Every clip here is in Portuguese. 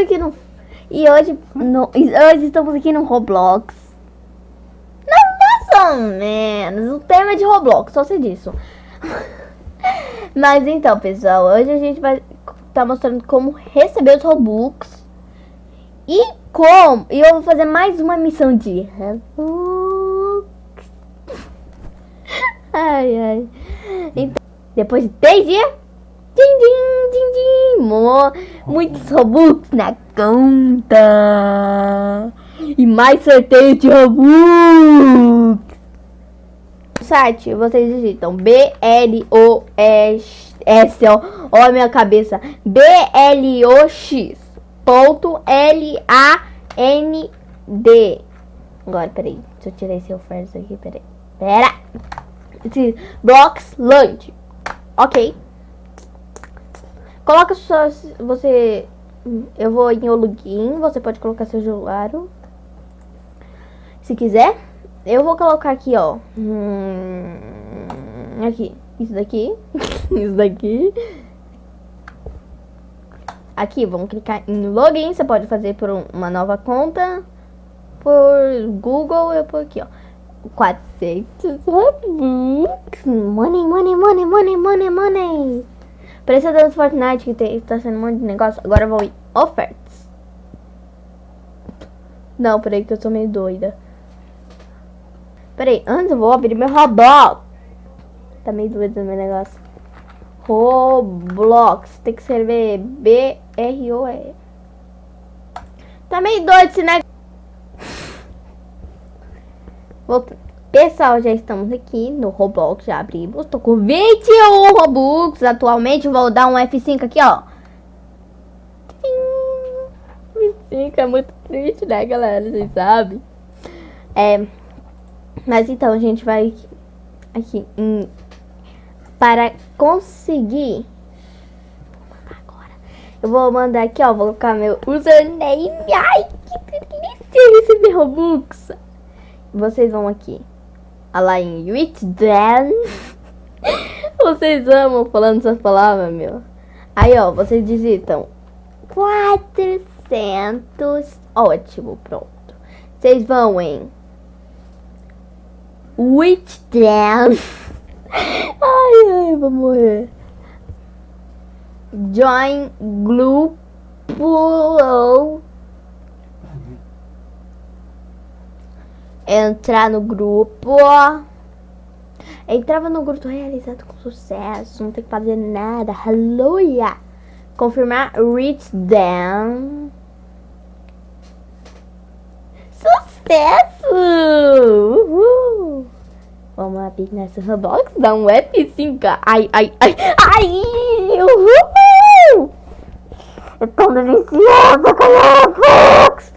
aqui no... E hoje, no... hoje estamos aqui no Roblox. Não, mais ou menos. O tema é de Roblox, só sei disso. Mas então, pessoal, hoje a gente vai tá mostrando como receber os Robux. E como... E eu vou fazer mais uma missão de Robux. Ai, ai. Então, depois de três dias... Din, din, din, din, mo, muitos Robux na conta. E mais sorteio de Robux. Site, vocês digitam B-L-O-S-O. Olha a minha cabeça. B-L-O-X. Ponto L-A-N-D. Agora, peraí. Deixa eu tirar esse ofertas aqui, peraí. Pera. Esse Blocks Lunch. Ok. Coloca só, você, eu vou em login, você pode colocar seu usuário, se quiser. Eu vou colocar aqui, ó, hum, aqui, isso daqui, isso daqui. Aqui, vamos clicar em login, você pode fazer por uma nova conta, por Google, eu por aqui, ó. 400 Robux, money, money, money, money, money, money. Preço do Fortnite que tem, tá sendo um monte de negócio. Agora eu vou em ofertas. Não, peraí que eu sou meio doida. Peraí, antes eu vou abrir meu Roblox. Tá meio doido meu negócio. Roblox. Tem que escrever B-R-O-E. Tá meio doido esse negócio. Voltando. Pessoal, já estamos aqui no Roblox, já abrimos. Tô com 21 Robux atualmente. Vou dar um F5 aqui, ó. F5 é muito triste, né, galera? Vocês sabem. É, mas então, a gente vai aqui em, para conseguir... Agora, eu vou mandar aqui, ó. Vou colocar meu username. Ai, que delícia receber Robux. Vocês vão aqui lá em Witden. vocês amam falando essas palavras, meu. Aí, ó, vocês digitam 400. Ótimo, pronto. Vocês vão em Witden. ai, ai, vou morrer. Join Group entrar no grupo. Entrava no grupo realizado com sucesso, não tem que fazer nada. Aleluia! Confirmar reach down. Sucesso! Uhul! Vamos abrir nessa Roblox, dá um F5. Ai, ai, ai, ai! Uhul! Eu tô deliciosa com Roblox!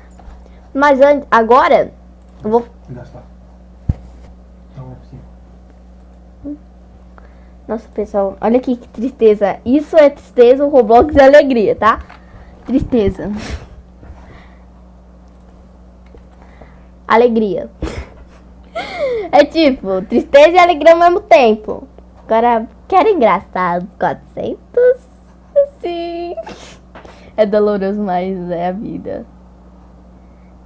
Mas agora, eu vou gastar. Nossa, pessoal, olha aqui que tristeza. Isso é tristeza, o Roblox é alegria, tá? Tristeza. Alegria. É tipo, tristeza e alegria ao mesmo tempo. Agora, quero engraçado. 400? Sim. É doloroso, mas é a vida.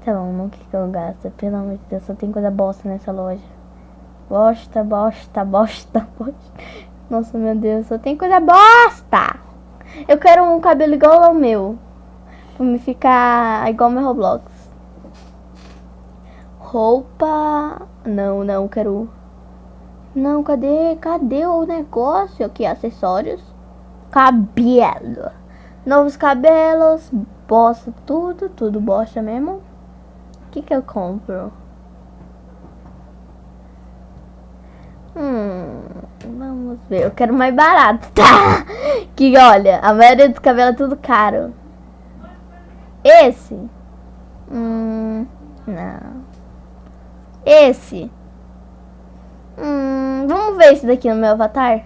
Tá bom, não que eu gasto. Pelo amor de Deus, só tem coisa bosta nessa loja. Bosta, bosta, bosta, bosta. Nossa, meu Deus, só tem coisa bosta. Eu quero um cabelo igual ao meu. Pra me ficar igual meu Roblox. Roupa... Não, não, quero... Não, cadê? Cadê o negócio aqui? Acessórios. Cabelo. Novos cabelos. Bosta, tudo, tudo bosta mesmo que que eu compro? Hum, vamos ver. Eu quero mais barato, tá? Que olha, a maioria dos cabelos é tudo caro. Esse? Hum, não. Esse? Hum, vamos ver esse daqui no meu avatar?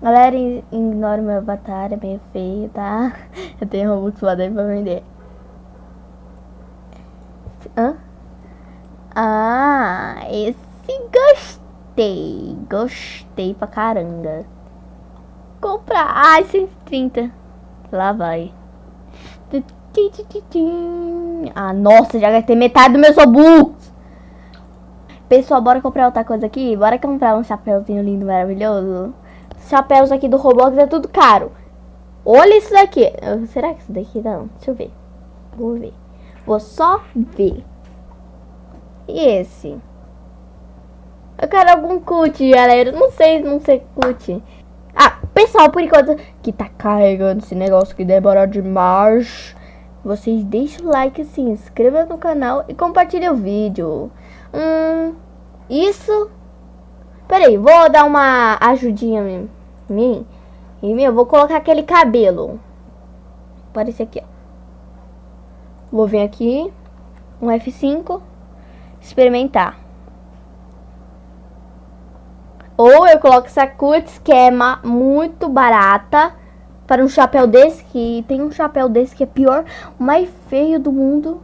Galera, ignora o meu avatar, é meio feio, tá? Eu tenho Robux lá dentro pra vender. Hã? Ah, esse gostei. Gostei pra caramba. Comprar. Ai, 130. Lá vai. Ah, nossa, já gastei metade do meu Robux. Pessoal, bora comprar outra coisa aqui? Bora comprar um chapéuzinho lindo, maravilhoso. Chapéus aqui do Roblox é tudo caro. Olha isso daqui. Será que isso daqui não? Deixa eu ver. Vou ver. Vou só ver. E esse? Eu quero algum cut, galera. Não sei, não sei cut. Ah, pessoal, por enquanto que tá carregando esse negócio que demora demais. Vocês deixem o like, se inscreva no canal e compartilhem o vídeo. Hum, isso... Peraí, vou dar uma ajudinha em mim. E, meu, vou colocar aquele cabelo. Aparece aqui, ó. Vou vir aqui. Um F5. Experimentar. Ou eu coloco essa cutis, que é muito barata. Para um chapéu desse, que tem um chapéu desse que é pior, o mais feio do mundo.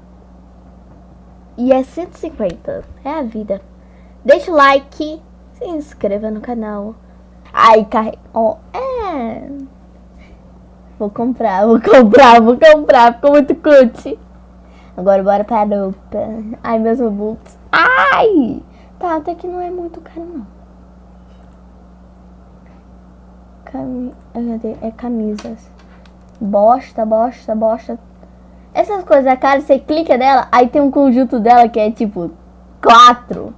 E é 150. É a vida. Deixa o like, se inscreva no canal. Ai, carrega. Oh, é. Vou comprar, vou comprar, vou comprar. Ficou muito cut. Agora bora pra roupa. Ai, meus robuts. Ai! Tá, até que não é muito caro, não. Cami... É camisas. Bosta, bosta, bosta. Essas coisas é cara, você clica nela, aí tem um conjunto dela que é tipo quatro.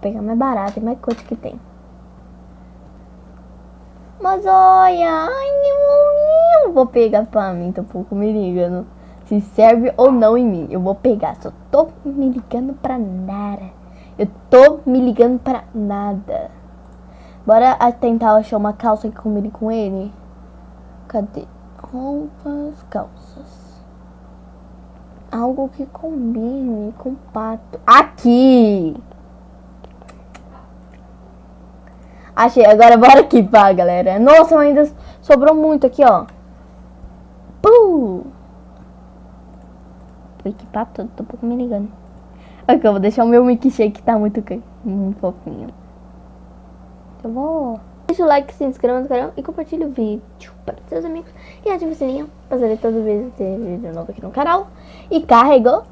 Pegar mais barato, mais coisa que tem. Mas olha, ai, eu vou pegar pra mim, tô um pouco me ligando. Se serve ou não em mim, eu vou pegar. Só tô me ligando pra nada. Eu tô me ligando pra nada. Bora tentar achar uma calça que combine com ele. Cadê? Roupas, calças. Algo que combine com pato. Aqui! Achei. Agora bora aqui, pá, galera. Nossa, ainda sobrou muito aqui, ó. Puh! Vou equipar tudo, tô um pouco me ligando. Aqui, eu vou deixar o meu milkshake que tá muito, muito fofinho. Eu vou... Deixa o like, se inscreva no canal e compartilhe o vídeo para seus amigos. E ative o sininho para saber toda vez que ter vídeo novo aqui no canal. E carregou.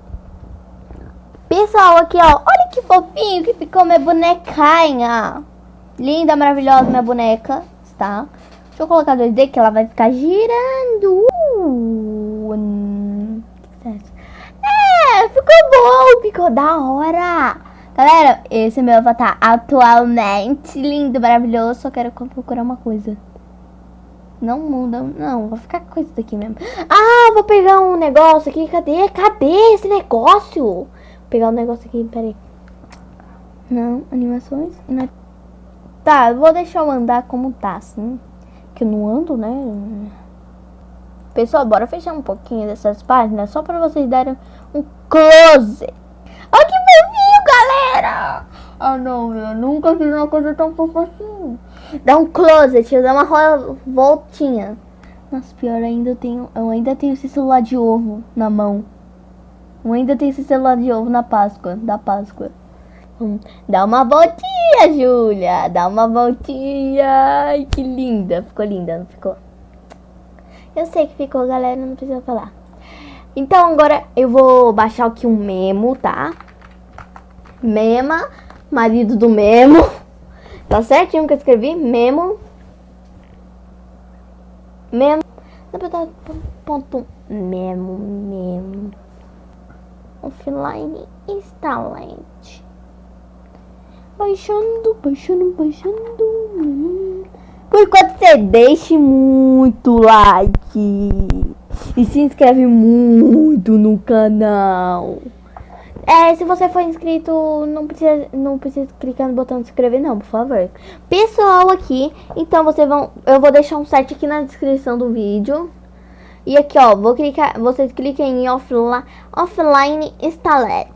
Pessoal, aqui ó, olha que fofinho que ficou minha bonequinha. Linda, maravilhosa minha boneca, tá? Deixa eu colocar 2D que ela vai ficar girando. É, ficou bom, ficou da hora. Galera, esse é meu avatar atualmente. Lindo, maravilhoso. Só quero procurar uma coisa. Não muda, não. Vou ficar com isso daqui mesmo. Ah, vou pegar um negócio aqui. Cadê? Cadê esse negócio? Vou pegar um negócio aqui, peraí. Não, animações. Não. Tá, vou deixar eu andar como tá, assim. Que eu não ando, né? Pessoal, bora fechar um pouquinho dessas páginas. Só pra vocês darem um close. Olha que fofinho, galera! Ah, não, eu nunca fiz uma coisa tão fofa assim. Dá um close, tio. Dá uma voltinha. Nossa, pior ainda, eu tenho... Eu ainda tenho esse celular de ovo na mão. Eu ainda tenho esse celular de ovo na Páscoa. Da Páscoa. Dá uma voltinha, Júlia. Dá uma voltinha. Ai, que linda. Ficou linda, não ficou? Eu sei que ficou, galera. Não precisa falar. Então, agora eu vou baixar aqui um memo, tá? Mema, marido do memo. Tá certinho que eu escrevi? Memo. Memo. Ponto memo, memo. Offline instalante. Baixando, baixando, baixando. Por enquanto você deixe muito like. E se inscreve muito no canal. É, se você for inscrito, não precisa, não precisa clicar no botão de inscrever não, por favor. Pessoal aqui, então vocês vão, eu vou deixar um site aqui na descrição do vídeo. E aqui, ó, vou clicar, vocês cliquem em offline, offline installer.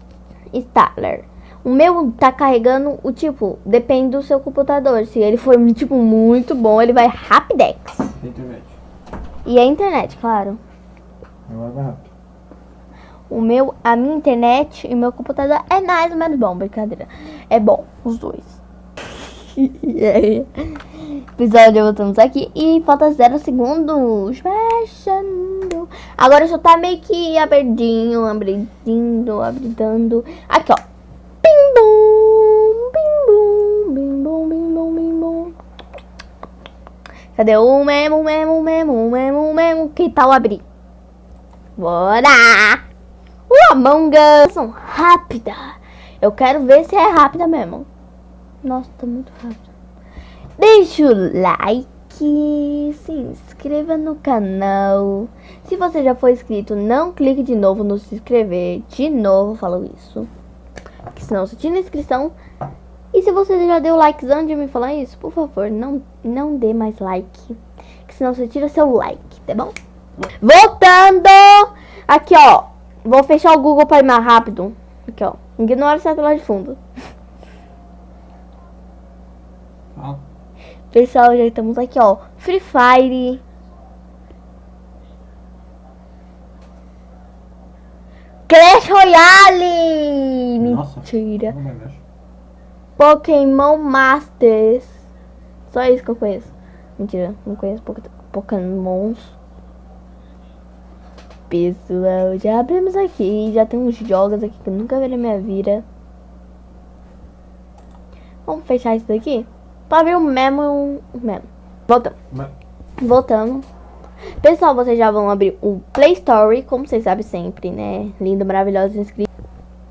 Installer. O meu tá carregando o tipo, depende do seu computador. Se ele for tipo muito bom, ele vai rapidex. Internet. E a internet, claro. O meu, a minha internet e meu computador é mais ou menos bom, brincadeira. É bom, os dois. Episódio, voltamos aqui e falta zero segundos. Fecha Agora só tá meio que abrindo, abrindo, abrindo. Aqui, ó. Bim bum, bim bum, bim bum, bim bum, bim bum. Cadê o memo, memo, memo, memo, memo? Que tal abrir? Bora! O Among Us rápida. Eu quero ver se é rápida mesmo. Nossa, tá muito rápido. Deixa o like, se inscreva no canal. Se você já foi inscrito, não clique de novo no se inscrever. De novo, falo isso. Que senão você tira a inscrição. E se você já deu likes antes de me falar isso, por favor, não, não dê mais like. Que senão você tira seu like, tá bom? Voltando! Aqui, ó. Vou fechar o Google para ir mais rápido. Aqui, ó. Ignora essa tela de fundo. Ah, Pessoal, já estamos aqui, ó. Free Fire. Clash Royale! Nossa. Mentira. não vai mexer. Pokémon Masters. Só isso que eu conheço. Mentira, não conheço Poké- Pokémons. Pessoal, já abrimos aqui. Já tem uns jogos aqui que eu nunca vi na minha vida. Vamos fechar isso daqui? Pra ver o memo. o memo. Voltando. Pessoal, vocês já vão abrir o Play Store, como vocês sabem sempre, né? Lindo, maravilhoso, inscrito.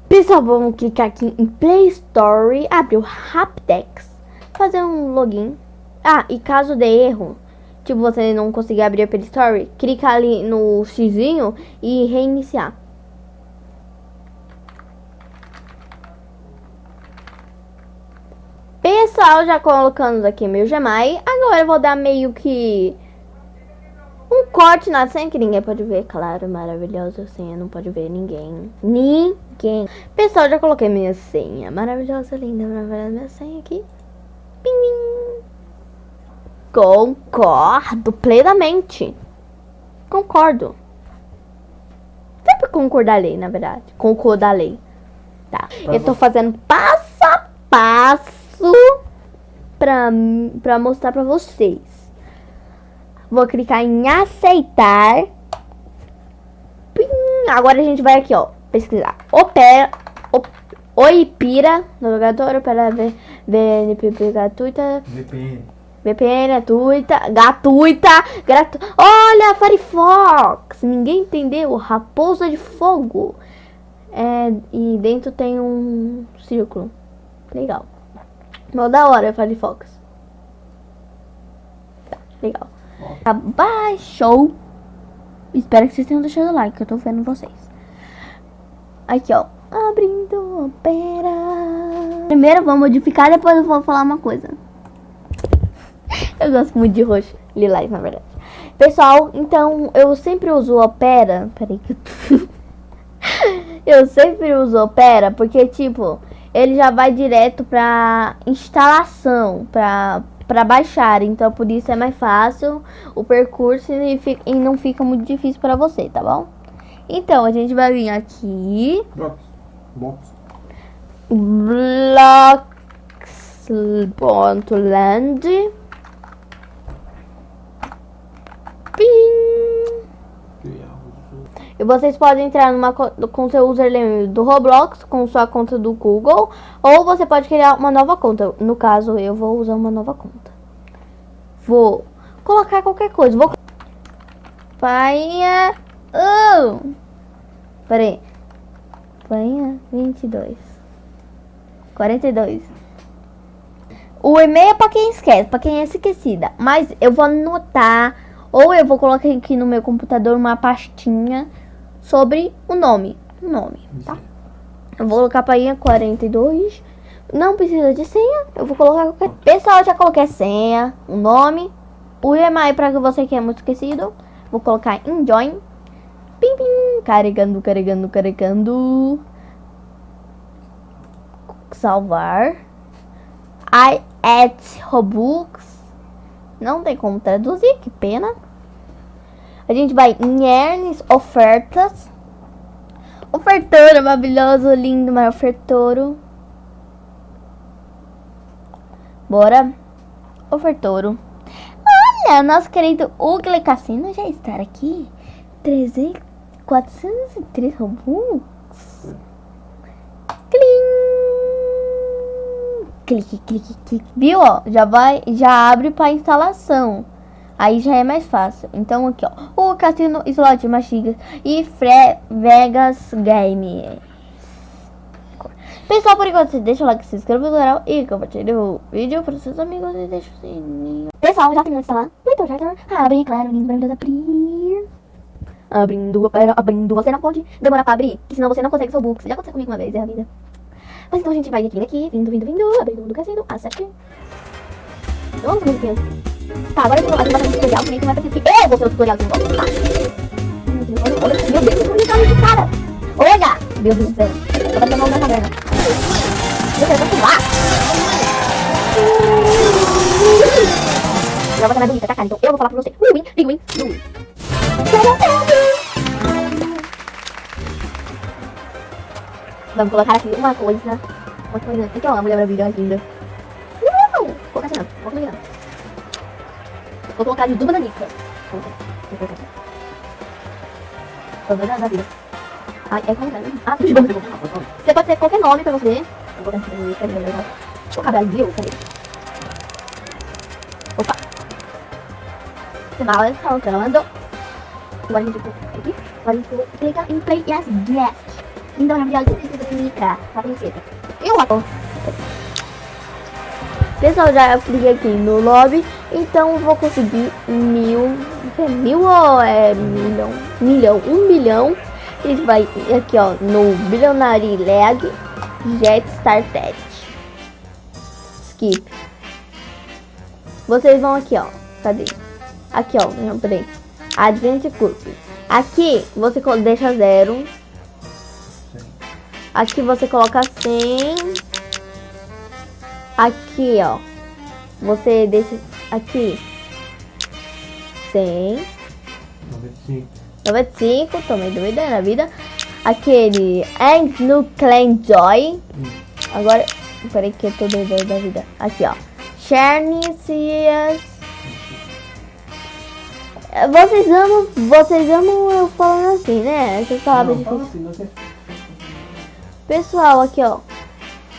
Pessoal, vamos clicar aqui em Play Store, abrir o Rapdex, fazer um login. Ah, e caso dê erro, tipo, você não conseguir abrir a Play Store, clica ali no xizinho e reiniciar. Pessoal, já colocamos aqui meu Gmail. Agora eu vou dar meio que um corte na senha que ninguém pode ver, claro, maravilhosa senha, não pode ver ninguém. Ninguém. Pessoal, já coloquei minha senha. Maravilhosa, linda, maravilhosa minha senha aqui. Pim, pim. Concordo plenamente. Concordo. Sempre concordalei, na verdade. Concordalei. Tá. Eu tô fazendo passo a passo pra, pra mostrar pra vocês. Vou clicar em aceitar. Pim. Agora a gente vai aqui, ó. Pesquisar. Opera. Op, Oipira. Navegador. Opera VNPP gratuita. VPN. VPN gratuita. Gratuita. Gratu... Olha, Firefox. Ninguém entendeu. Raposa de fogo. É, e dentro tem um círculo. Legal. Mó da hora, Firefox. Tá, legal. Abaixou. Espero que vocês tenham deixado o like, eu tô vendo vocês. Aqui, ó. Abrindo opera. Primeiro vou modificar, depois eu vou falar uma coisa. Eu gosto muito de roxo. Lilás, na verdade. Pessoal, então eu sempre uso opera. Peraí que eu... eu sempre uso opera porque, tipo, ele já vai direto pra instalação, pra, pra baixar. Então, por isso é mais fácil o percurso e, fi- e não fica muito difícil pra você, tá bom? Então, a gente vai vir aqui. Box. Box. Blocks.land. Pim. E vocês podem entrar numa co- com seu username do Roblox, com sua conta do Google, ou você pode criar uma nova conta. No caso, eu vou usar uma nova conta. Vou colocar qualquer coisa. Vou Painha. Oh. Peraí. Painha 22. 42. O e-mail é quem esquece, pra quem é esquecida. Mas eu vou anotar, ou eu vou colocar aqui no meu computador uma pastinha sobre o nome. O nome, tá? Eu vou colocar painha 42. Não precisa de senha. Eu vou colocar qualquer. Pessoal, já coloquei a senha, o nome, o e-mail para que você que é muito esquecido. Vou colocar em join. Pim, pim. Carregando, carregando, carregando. Salvar. I at Robux. Não tem como traduzir, que pena. A gente vai em earns, ofertas. Ofertouro maravilhoso, lindo, mas ofertouro. Bora. Ofertouro. Olha, nosso querido Ugly Cassino já está aqui. 300, 403 Robux. Clim! Clique, clique, clique. Viu, ó? Já vai, já abre para instalação. Aí já é mais fácil. Então aqui, ó. O Cassino Slot Machigas e Fre Vegas Game. Pessoal, por enquanto, deixa o like, se inscreva no canal e compartilha o vídeo para seus amigos e deixa o sininho. Pessoal, já terminou de instalar? Então já tá. Abre, claro, lindo para abrir. Abrindo, pera, abrindo. Você não pode demorar para abrir, que senão você não consegue seu book. Já aconteceu comigo uma vez, é a vida. Mas então a gente vai aqui, aqui, vindo, vindo, vindo, abrindo do cassino, acerte. Vamos, musiquinhas. Tá, agora eu vou fazer um tutorial, que não vai parecer que eu vou ser o tutorial de novo. Tá. Meu Deus, Deus, que tutorial de cara. Olha! Meu Deus do céu. Eu vou mão na caverna. Meu Deus, eu vou pular. Não, você é bonita, tá, cara? Então eu vou falar pra você. Win, big win, big win. Vamos colocar aqui uma coisa. Uma coisa. Aqui, ó, a mulher maravilhosa linda. Vou colocar de duas bananica. Colocar ver da vida. Ai, é como é? Ah, Você pode ter qualquer nome pra você. Eu vou colocar aqui. Cadê o negócio? O cabelo, cadê? Opa! Mal encontrando. Agora a gente aqui. Agora a gente clica em Play Yes Guest. Então, na verdade, o que você clicar na princesa? Eu vou. Pessoal, já cliquei aqui no lobby, então eu vou conseguir mil, é mil ou é milhão? Milhão, um milhão. A gente vai aqui, ó, no Billionaire Leg Jet Started. Skip. Vocês vão aqui, ó. Cadê? Aqui, ó. Não, peraí. Advent Curve. Aqui, você deixa zero. Aqui você coloca 100. Aqui, ó. Você deixa aqui. 100. 95. 95, tomei doida na vida. Aquele Ends no Clan Joy. Agora, peraí que eu tô doida da vida. Aqui, ó. Chernicias. Vocês amam, vocês amam eu falando assim, né? Essas palavras Não, difíceis. assim, não sei. Pessoal, aqui ó.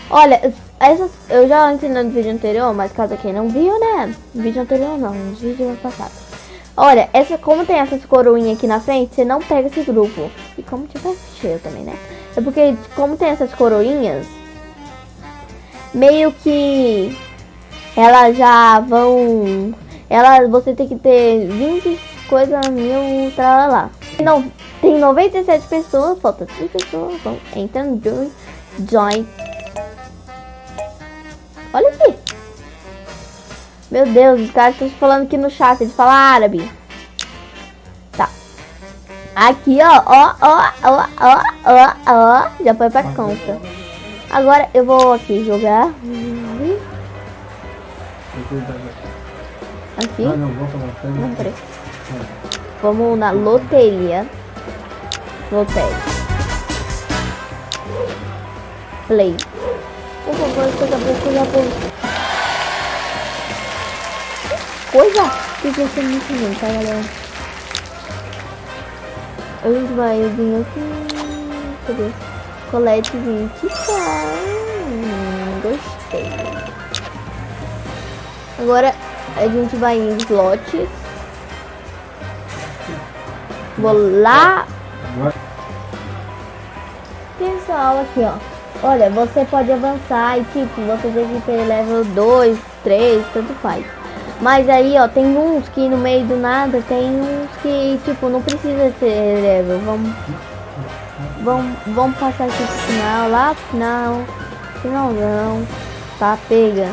Olha, essas eu já ensinei no vídeo anterior, mas caso quem não viu, né? Vídeo anterior não, vídeo passado. Olha, essa, como tem essas coroinhas aqui na frente, você não pega esse grupo. E como tiver cheio também, né? É porque, como tem essas coroinhas, meio que elas já vão. Ela, você tem que ter 20 coisas mil pra lá. Não, tem 97 pessoas, falta 3 pessoas. Vão, entra no join. join. Olha aqui. Meu Deus, os caras estão falando aqui no chat, eles falam árabe. Tá. Aqui, ó, ó, ó, ó, ó, ó, ó. Já foi pra conta. Agora eu vou aqui jogar. Aqui. Ah, lá. Não, peraí. Vamos na loteria. Loteria. Play. Por favor, coisa boa, coisa boa. Coisa? Que que é muito bem, tá, galera? A gente vai vir aqui. Cadê? Colete 20. Hum, gostei. Agora a gente vai em slots. Vou lá. Pessoal, aqui ó. Olha, você pode avançar e tipo, você tem que ter level 2, 3, tanto faz. Mas aí ó, tem uns que no meio do nada, tem uns que tipo, não precisa ter level. Vamos. Vamos, vamos passar aqui pro final, lá pro final. Final não. Tá, pega.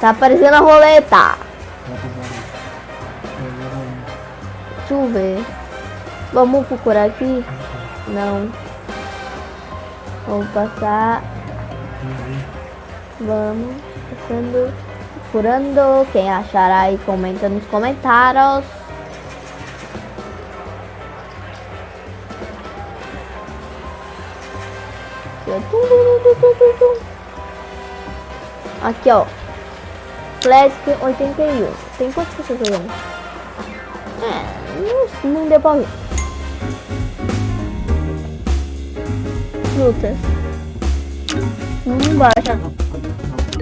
Tá aparecendo a roleta. Deixa eu ver. Vamos procurar aqui? Não. Vamos passar. Vamos. Passando. Procurando. Quem achar aí, comenta nos comentários. Aqui, ó. Classic 81. Tem quantas pessoas jogando? É, não, não deu pra ver. Frutas. Não baixa.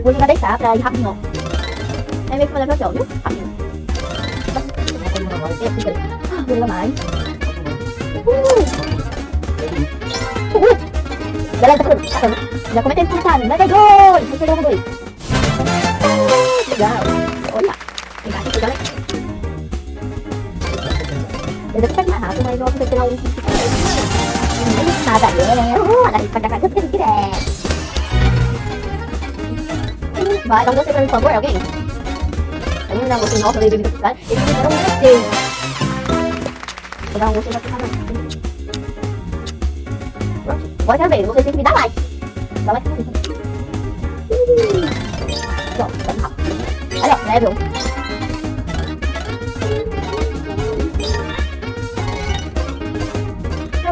Vou jogar deitar pra ir rapidinho, ó. Aí meio que fazer aqui, ó, viu? Rapidinho. Vou mais. Uhul. Galera, tá falando, tá falando. Já comentei nos comentários. Vai, vai, dois. Vai pegar dois. Uh, Legal. Olha. Legal, legal, né? Eu já pego mais rápido, mas eu vou pegar um que Nada, é. Uh, nada, pra cá, eu direto. Vai, dá um você pra mim, por favor, alguém? Alguém me dá um você, nossa, eu dei bebida pro cara. Eles me deram um você. Vou dar um você pra ficar não. Pronto, agora já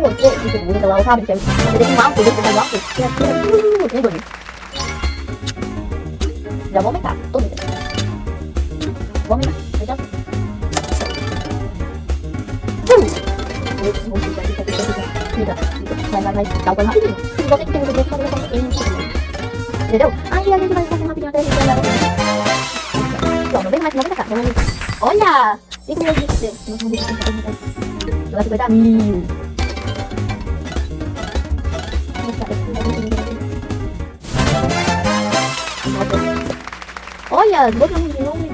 mim. Pronto, tá rápido. Olha, ó, level. Pra você, que segura lá o rabo, você deixa um alto, você faz alto, você atira, uh, tem dois. Já vou o você que Pronto, não vem mais, não pra cá. Vamos... Olha! 5 milhões de XP. Nós vamos ver se vai 50 mil. Olha, dois anos de novo e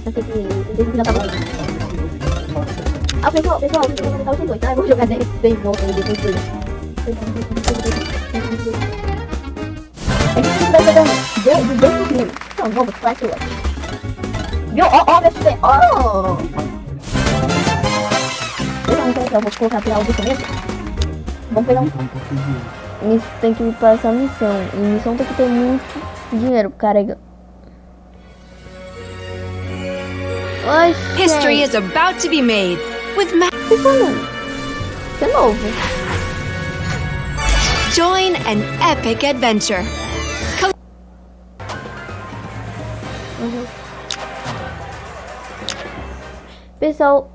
tem que. Que já tá bom. Ah, pessoal, pessoal, eu vou colocar os dois, tá? Eu vou jogar 10 10 voltas e depois tudo. A vai pegando 200 mil. Então, vamos, flash watch. Viu? Ó! Eu vou colocar pra. Vamos pegar um. Tem que passar missão. E missão tem que ter muito dinheiro. Carrega. Oxi. History is about to be made with é novo. Join an epic adventure. Pessoal.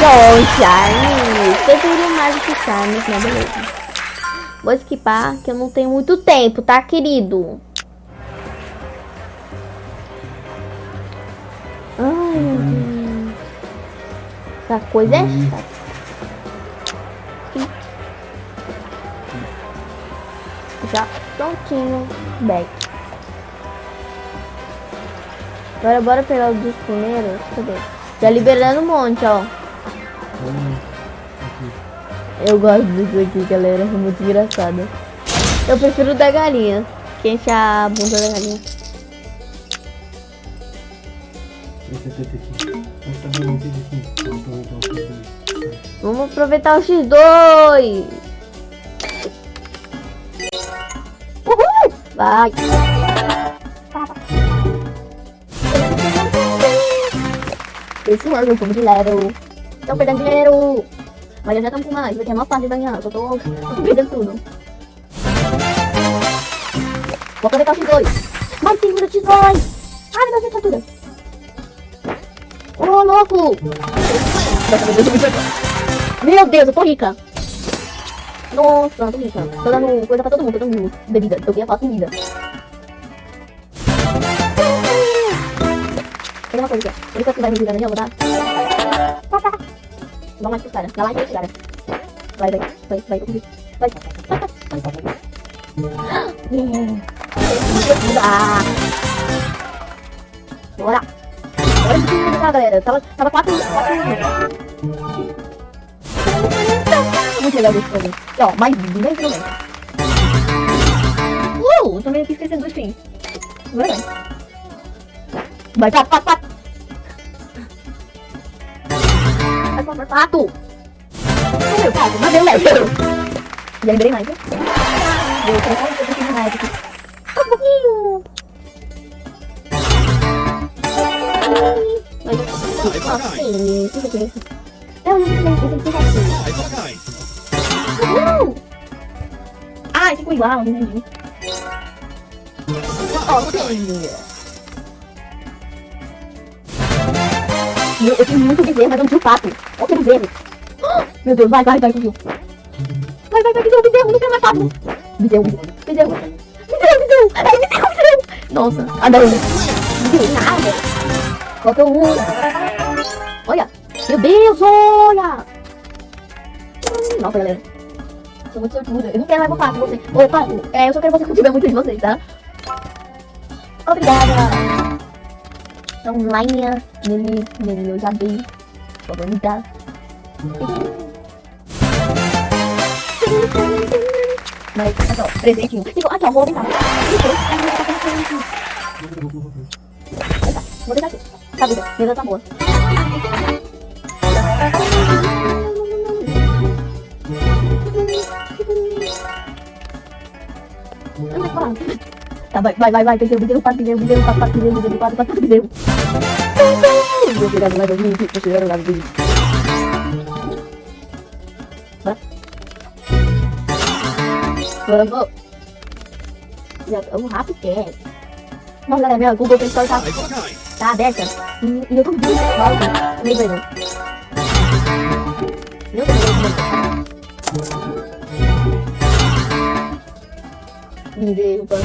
Bom, Charmes. Prefiro mais do que Charmes, né? Beleza. Vou esquipar, que eu não tenho muito tempo, tá, querido? Essa coisa é chata. Já prontinho, back. Agora bora pegar os dos primeiros. Cadê? Já liberando um monte, ó. Aqui. Eu gosto disso aqui, galera. É muito engraçado. Eu prefiro da galinha. Que enche a bunda da galinha. Esse é aqui. Tá tem aqui. Vamos aproveitar o X2. Vamos aproveitar o X2. Uhul! Vai! Esse ano eu fomos de level. Estão perdendo dinheiro. Mas eu já estamos com mais. Vai ter a maior parte de ganhar. Eu tô, tô perdendo tudo. Vou aproveitar o X2. Mais 5 minutos X2. Ai, meu Deus, fatura. Ô, louco. Meu Deus, eu tô rica. Nossa, tô rica. Tô dando coisa pra todo mundo. Tô dando bebida. Eu queria falar comida. Tem uma coisa. Por isso que vai me ajudando, eu vou dar. Dá mais pro cara. Dá mais pro cara. Vai, vai, vai, vai, vai. Vai. Yeah. Ah. Bora. De time, tá, galera? Tava, tava 4 4 Muito legal esse jogo. E, ó, mais 10 minutos. Uh, também aqui esquecendo dos fins. Agora vai. Vai, pato, pato, pato. Vai, pato, pato. Não deu, pato, não deu, Léo. Já liberei mais, né? Deu, colocar um pouquinho mais aqui. Um pouquinho. Vai, nossa, sim, isso aqui. Eu não sei, isso tá Uhul! Ah, ficou igual, não entendi. Ok. Meu, eu tenho muito bezerro, mas eu não tinha o pato. Olha o bezerro. Meu Deus, vai, vai, vai, conseguiu. Vai, vai, vai, bezerro, bezerro, não quero mais papo. Bezerro, bezerro, bezerro. Bezerro, bezerro. Bezerro. Nossa, ah, não. Bezerro na água. Faltou um. Olha. Meu Deus, olha. Hum, Nossa, galera. Sou muito sortuda. Eu não quero mais voltar com você. Ô, Pato, é, eu só quero você cultivar muito de vocês, tá? Obrigada. Então, Lainha, Lili, Lili, eu já dei. Por favor, me dá. Mas, aqui, ó, presentinho. Tipo, aqui, ó, vou deixar. Vou deixar aqui. Tá, vida. Tá boa. Tá, vai, vai, vai, vai, perdeu, perdeu, pato, perdeu, perdeu, pato, pato, perdeu, perdeu, pato, pato, perdeu. Vou chegar no level 20, vou chegar no level 20. Bora. Vamos. Já estamos rápido, que é. Nossa, galera, minha Google Play Store tá, tá aberta. E, e eu tô muito mal, nem vai não. nước mình mình đi qua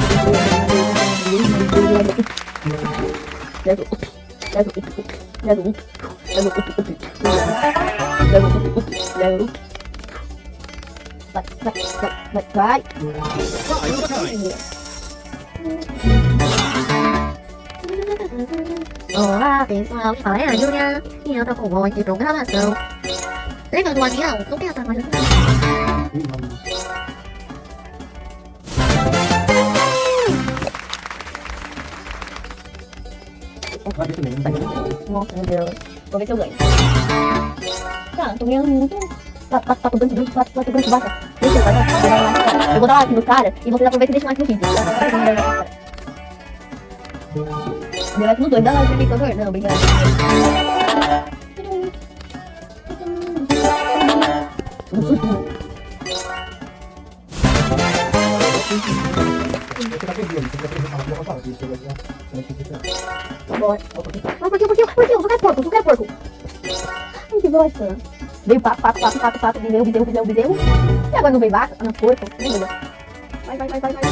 bật bật bật bật cái Ủa, tiếng sao? Phải là Yulia? Nhưng tao không gọi thì đúng lắm là sao? 1번 도와주기랑 똥배였다 도와주기 어, 그래요. 거기 세우자. 자, 동양 tá tocando de bate, tá tocando de bate. Deixa eu fazer. Eu vou dar like no cara e vocês aproveitam e deixam like no vídeo. Dê like no 2, dá like no 2, não, obrigado. Que, por que? Eu só quero porco, quero porco. Ai, que bosta. Veio pato, pato, pato, pato, pato, bezerro, bezerro, bezerro, bezerro. E agora não veio vaca? Ah, não, porco. Meu Deus. Vai, vai, vai, vai, vai.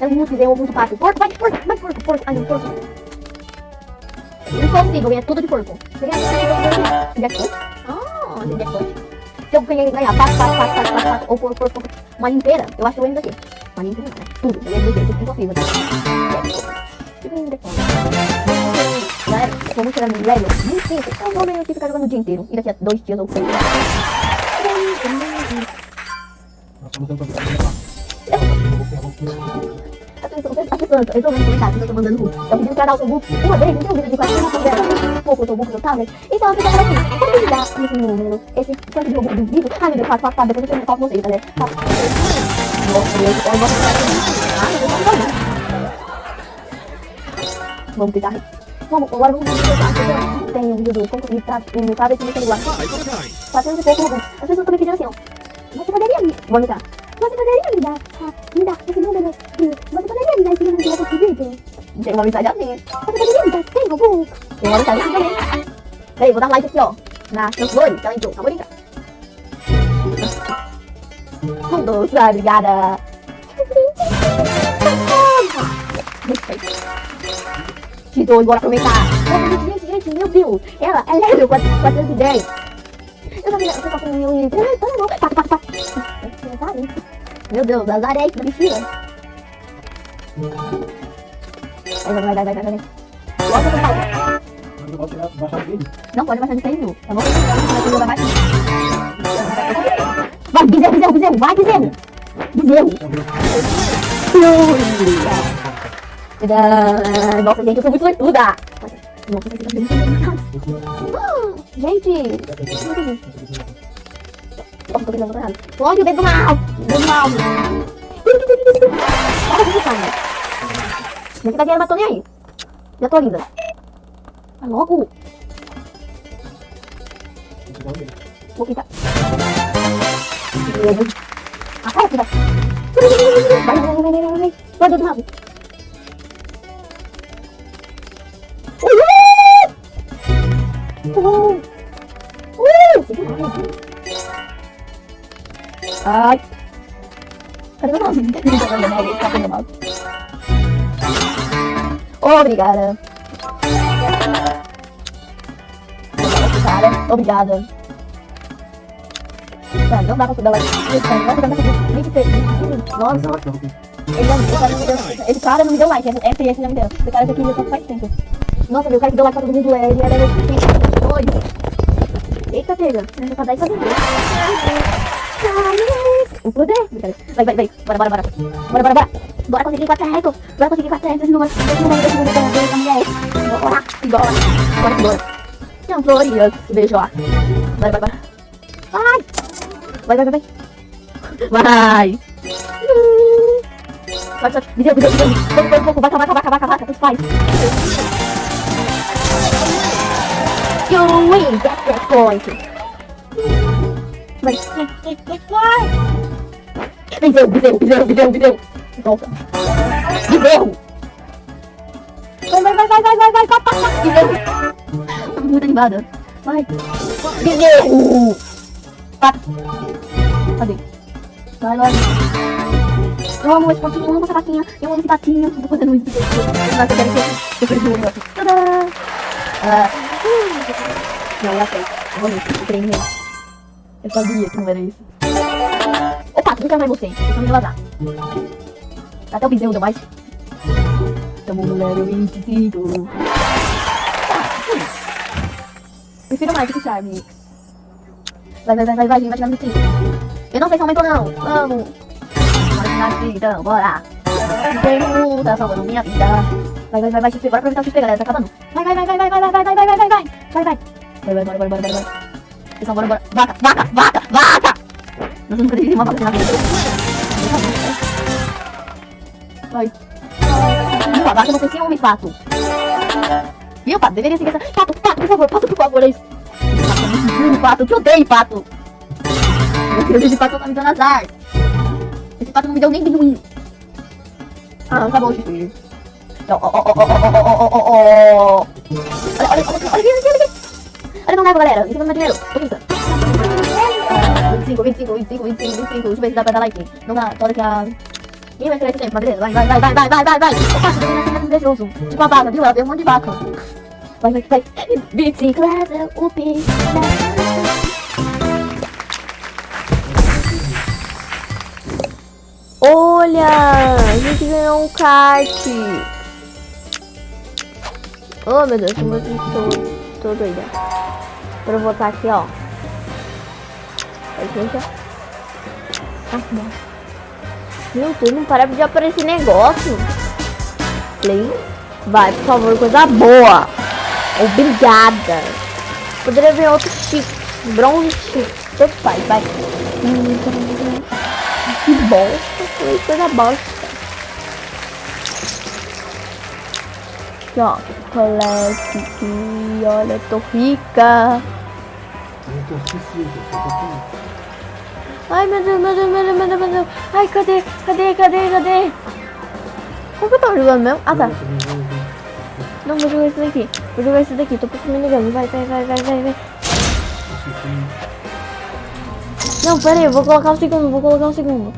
É muito bezerro, muito pato. Porco, vai, porco, vai, porco, porco. Ai, não, porco. Impossível, ganhar tudo de porco. Você ganha tudo de jackpot? Ah, de jackpot. Se eu ganhar, ganhar pato, pato, pato, pato, pato, pato, ou porco, porco, porco, uma linha inteira, eu acho que eu ganho daqui. Uma inteira, não, né? Tudo, eu ganho daqui, tudo impossível. Jackpot. Galera, vamos chegar no level 25. Eu vou meio que ficar jogando o dia inteiro. E daqui a dois dias ou As atenção, preste atenção, eu tô vendo comentários eu o uma vez, não tem um vídeo de 40 o tablet. Então eu fico como me dá esse número, esse tanto de book vídeo? Ai meu Deus, 4, 4, 4, eu coloco vocês, tá né? 4, 4, 4, 4, 4, 4, 4, 4, 4, 4, 4, 4, 4, 4, 4, 4, 4, 4, 4, 4, 4, 4, 4, 4, 4, 4, 4, 4, 4, 4, 4, 4, 4, 4, 4, 4, 4, 4, 4, 4, 4, 4, 4, 4, 4, o 4, 4, 4, 4, 4, 4, 4, 4, 4, 4, 4, 4, 4, 4, 4, 4, 4, 4, 4, 4, 4, 4, 4, vai ser um jogo. Tem uma mensagem assim. Você tá? Tem algum? Tem uma mensagem assim também. Peraí, vou dar um like aqui, ó. Na Campori, que ela entrou. Acabou de entrar. Um doce, obrigada. Tito, bora aproveitar. Gente, gente, meu Deus. Ela é level 410. Eu sabia, eu tava com o meu... Para, para, para. Meu Deus, azar é isso, bichinha. Vai, vai, vai, vai, vai, vai. Bota pro pau. Eu posso tirar- baixar o vídeo? Não pode baixar de 100 mil. Tá bom? Vai baixar. Vai, bezerro, bezerro, bezerro. Vai, bezerro. Bezerro. Nossa, gente, eu sou muito sortuda. Gente, nossa, tô pensando errado. Olha o dedo do mal. Nanti kasihan batonnya ya Jatuh lagi bentar Halo aku Mau kita Apa ya kita Wah jatuh aku Hai Obrigada, cara. Obrigada. Mano, não dá pra dar like. Não dá pra dar like. 23, 25. Nossa. Ele, não, esse, cara não me deu, esse cara não me deu like. Esse, esse não me deu. Esse cara já queria faz tempo. Nossa, meu, o cara que deu like pra todo mundo é. Ele era 22. Eita, pega. Eu só dar isso O poder. Vai, vai, vai. Bora, bora, bora. Bora, bora, bora. Bora conseguir quatro recos. Bora conseguir quatro recos. Esse número, esse número, esse número da, da mulher. Bora, bora. Bora, bora. Não, Florias. Beijo lá. Bora, bora, bora. Vai. Vai, vai, vai, vai. Vai. Vai, vai. Me deu, me deu, me deu. Pouco, pouco, pouco. Vaca, vaca, vaca, vaca, vaca. Tanto faz. You win that point. Vai, vai, vai, vai, vai. Bezerro, bezerro, bezerro, bezerro, bezerro. Volta. Bezerro. Vai, vai, vai, vai, vai, vai, vai, vai, vai, vai. Bezerro. Tô muito animada. Vai. Bezerro. Vai. Cadê? Vai, vai. Eu amo esse pontinho, eu amo essa vaquinha, eu amo esse patinho. Tô fazendo isso. Nossa, eu quero que eu perdi o negócio. Tadã! Ah. Não, eu achei. Nisso, eu creio nele. Eu sabia que não era isso. Opa, nunca mais você. Eu me vazar. Até o bezerro deu mais. Tamo no level 25. Prefiro mais que charme. Vai, vai, vai, vai, vai, vai tirar no 25. Eu não sei se aumentou não. Vamos. Bora tirar no 25, então, bora. Tem luta, salvando minha vida. Vai, vai, vai, vai, XP. Bora aproveitar o XP, galera. Tá acabando. Vai, vai, vai, vai, vai, vai, vai, vai, vai, vai, vai, vai, vai. Vai, vai. Vai, vai, bora, bora, bora, bora, bora. Pessoal, bora, bora. Vaca, vaca, vaca, vaca. Vai. Viu, a vaca não tem ciúmes, pato. Viu, pato? Deveria seguir essa... Pato, pato, por favor, pato, por favor, é isso. Pato, é pato. Eu te odeio, pato. Meu Deus, esse pato tá me dando azar. Esse pato não me deu nem ruim. Ah, tá bom, Chico. Ó, ó, ó, ó, ó, ó, ó, ó, ó. Olha, olha, olha, olha, olha, olha, olha. Olha, não leva, galera. Isso não dá dinheiro. Tô brincando. 25, 25, 25, 25, 25. Deixa eu ver se dá pra dar like. Não dá, toda que a... Ih, vai tirar esse tempo, mas beleza. Vai, vai, vai, vai, vai, vai, vai, vai. Você tem nascimento invejoso. Tipo a vaca, viu? Ela deu um monte de vaca. Vai, vai, vai. Bicicleta, piso. Olha! A gente ganhou um kart! Oh meu Deus, tô, tô, tô doida. Pra eu botar aqui, ó. Já. Ah, bom. Meu Deus, não para de aparecer negócio. Play. Vai, por favor, coisa boa. Obrigada. Poderia ver outro chip. Bronze chip. Tanto faz, vai. Que bosta. Coisa bosta. Aqui, ó. Colete aqui. Olha, eu tô rica. Eu tô aqui. Ai, meu Deus, meu Deus, meu Deus, meu Deus, meu Deus. Ai, cadê? Cadê? Cadê? Cadê? Como que eu tava jogando mesmo? Ah, tá. Não, vou jogar esse daqui. Vou jogar esse daqui. Tô pouco me ligando. Vai, vai, vai, vai, vai, vai. Não, pera aí. Vou colocar um segundo. Vou colocar um segundo.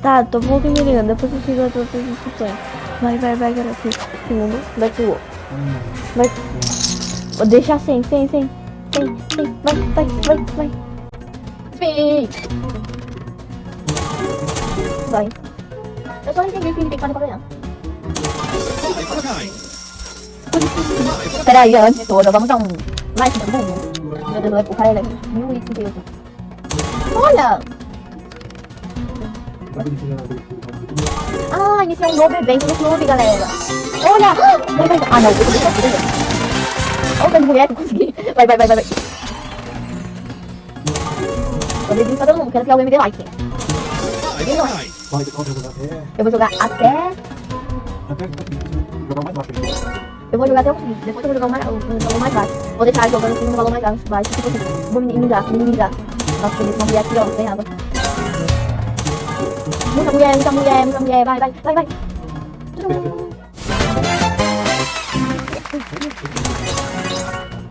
Tá, tô pouco me ligando. Depois eu sigo as outras instruções. Vai, vai, vai, garoto. Segundo. Vai, segundo. Vai. Vou deixar sem, sem, sem. Sem, sem. Vai, vai, vai, vai. rồi Rồi có cái gì thì con có đấy hả? Cái này giờ tôi đã vắng dòng Mai thì vẫn vùng Rồi được rồi, cũng hay là New Week Studio Thôi à Ah, iniziamo un nuovo evento, un nuovo galera. Oh là, Ah no, questo è vậy vậy vậy vậy vậy Vai, vai, vai, vai. Ho diventato un che la piove mi dai. Dai, dai. Eu vou jogar até... Até jogar mais baixo. Eu vou jogar até o fim. Depois eu vou jogar o, mais, o, o valor mais baixo. Vou deixar jogando assim no valor mais baixo. baixo tipo assim. Vou minimizar, minimizar. Nossa, eles vão mulher aqui, ó, sem água. Muita mulher, muita mulher, muita mulher. Vai, vai, vai, vai.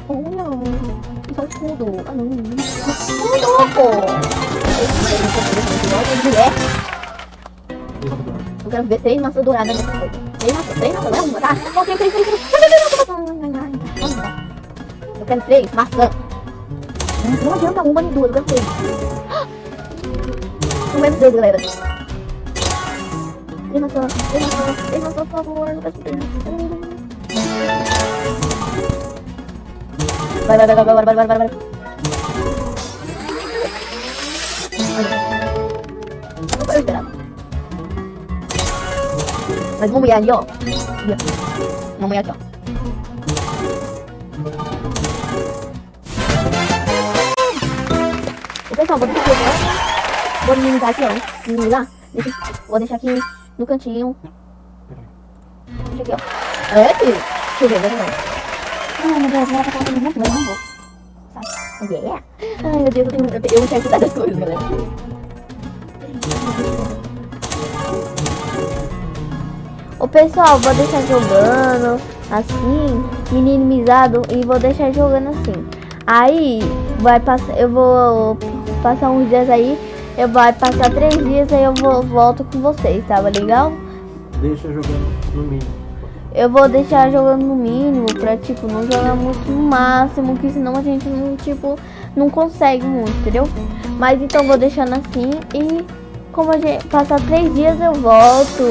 Olha, isso escudo. Ah, não. Escudo, pô. Mulher. Eu quero ver três maçãs douradas nessa coisa. Três maçãs, três maçãs, não é uma, tá? Não, três, três, três, três. Eu quero três maçãs. Não adianta uma nem duas, eu quero três. Não menos três, galera. Três maçãs, três maçãs, três maçãs, por favor. Eu quero três maçãs. Vai, vai, vai, vai, vai, vai, vai, vai, vai. Mas vamos ir ali, ó. Vamos ir aqui, ó. O pessoal, vou deixar aqui, ó. Vou minimizar aqui, ó. Minimizar. Deixa, vou deixar aqui no cantinho. Deixa aqui, ó. É, filho. Deixa eu ver, deixa eu ver. Ai, meu Deus, ela tá falando muito, mas não vou. Sabe? Yeah. Ai, meu Deus, eu tenho, eu cuidar das coisas, galera. Ô pessoal, vou deixar jogando assim, minimizado e vou deixar jogando assim. Aí vai passar, eu vou passar uns dias aí, eu vai passar três dias aí eu vou volto com vocês, tava legal? Deixa jogando no mínimo. Eu vou deixar jogando no mínimo pra tipo não jogar muito no máximo, que senão a gente não tipo não consegue muito, entendeu? Mas então vou deixando assim e como a gente passar três dias eu volto.